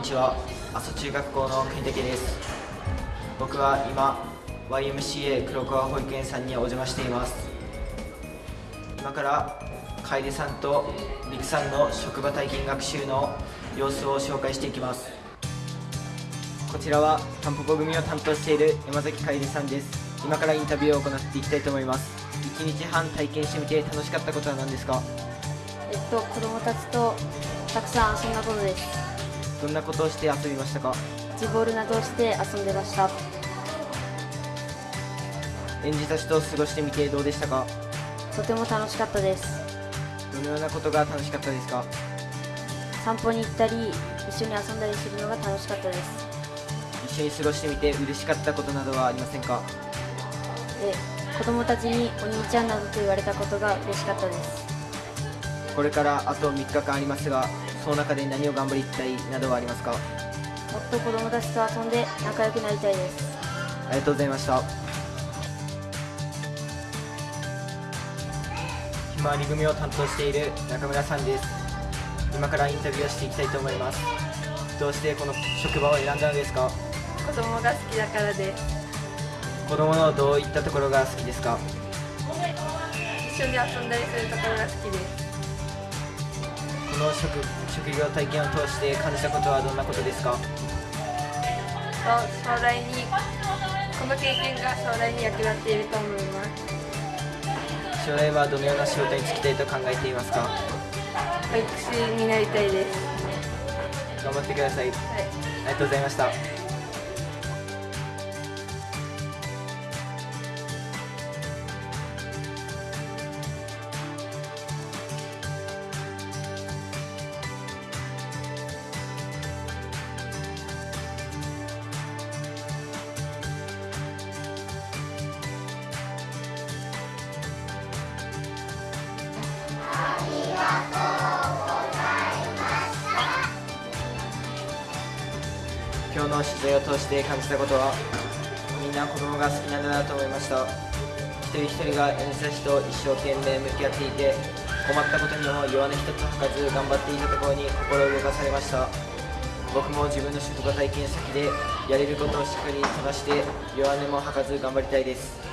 にちは。阿蘇中学校の国武です。僕は今 YMCA 黒川保育園さんにお邪魔しています。今から楓さんと陸さんの職場体験学習の様子を紹介していきます。こちらはタンポポ組を担当している山崎楓さんです。今からインタビューを行っていきたいと思います。1日半体験してみて楽しかったことは何ですか？えっと子供たちとたくさん遊んだことです。どんなことをして遊びましたか？ジボールなどをして遊んでました。園児たちと過ごしてみてどうでしたか？とても楽しかったです。どのようなことが楽しかったですか？散歩に行ったり一緒に遊んだりするのが楽しかったです。一緒に過ごしてみて嬉しかったことなどはありませんか？で子供たちにお兄ちゃんなどと言われたことが嬉しかったですこれからあと3日間ありますがその中で何を頑張りたいなどはありますか？もっと子供たちと遊んで仲良くなりたいです。ありがとうございました。ひまわり組を担当している中村さんです。今からインタビューをしていきたいと思います。どうしてこの職場を選んだのですか？子供が好きだからで。す子供のどういったところが好きですか一緒に遊んだりするところが好きですこの職職業体験を通して感じたことはどんなことですか？将来にこの経験が将来に役立っていると思います。将来はどのような仕事に就きたいと考えていますか？保育士になりたいです。頑張ってください、はい。ありがとうございました今日の取材を通して感じたことはみんな子供が好きなんだなと思いました。一人一人が園児たちと一生懸命向き合っていて困ったことにも弱音一つ吐かず頑張っていたところに心を動かされました。僕も自分の職場体験先でやれることをしっかりこなして弱音も吐かず頑張りたいです。